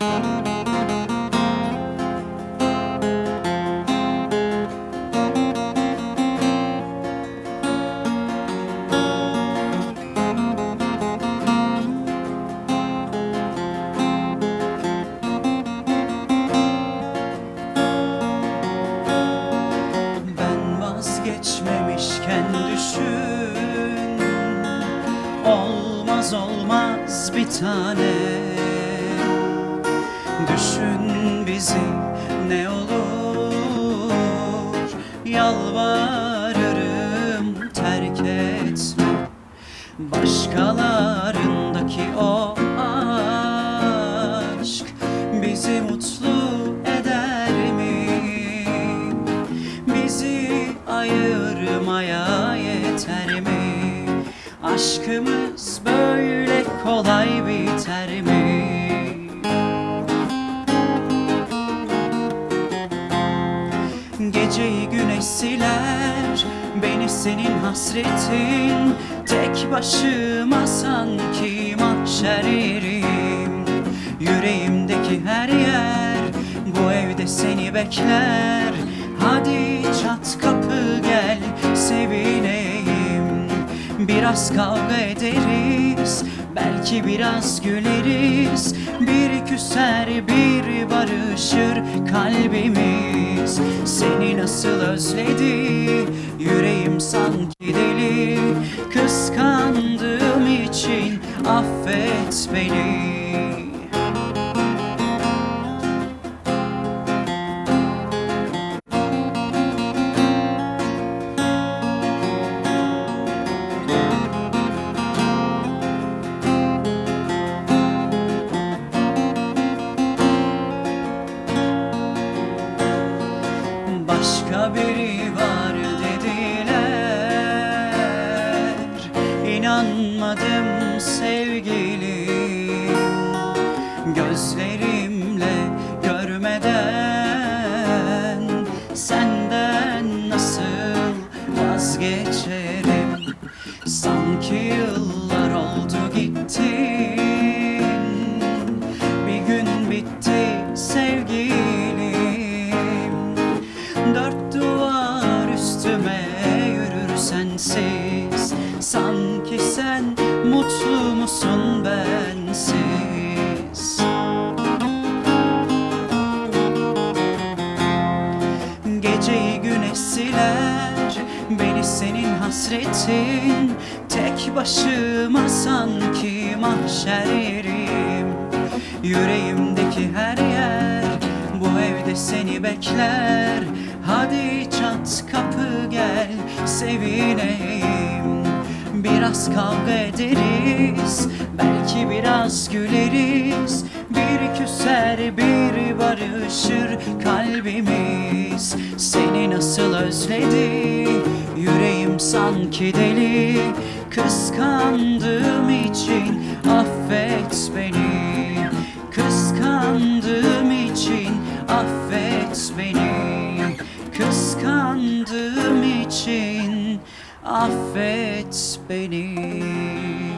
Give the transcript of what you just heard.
Ben vazgeçmemişken düşün. Olmaz olmaz bir tane Düşün bizi ne olur Yalvarırım terk etme Başkalarındaki o aşk Bizi mutlu eder mi? Bizi ayırmaya yeter mi? Aşkımız böyle kolay biter mi? Geceyi güneş siler Beni senin hasretin. Tek başıma sanki mahşer yerim. Yüreğimdeki her yer Bu evde seni bekler. Hadi çat kapı gel Sevineyim Biraz kavga ederiz Belki biraz güleriz. Bir küser bir barışır kalbimiz. Seni nasıl özledi Yüreğim sanki deli. Kıskandığım için affet beni vazgeçerim. Sanki yıllar oldu gittin Bir gün bitti sevgilim. Dört duvar üstüme yürür sensiz. Sanki sen mutlu musun bensiz hasretin Tek başıma sanki mahşer yerim Yüreğimdeki her yer Bu evde seni bekler. Hadi çat kapı gel Sevineyim. Biraz kavga ederiz Belki biraz güleriz. Bir küser bir barışır kalbimiz. Seni nasıl özledi Yüreğim sanki deli. Kıskandığım için affet beni. Kıskandığım için affet beni. Kıskandığım için affet beni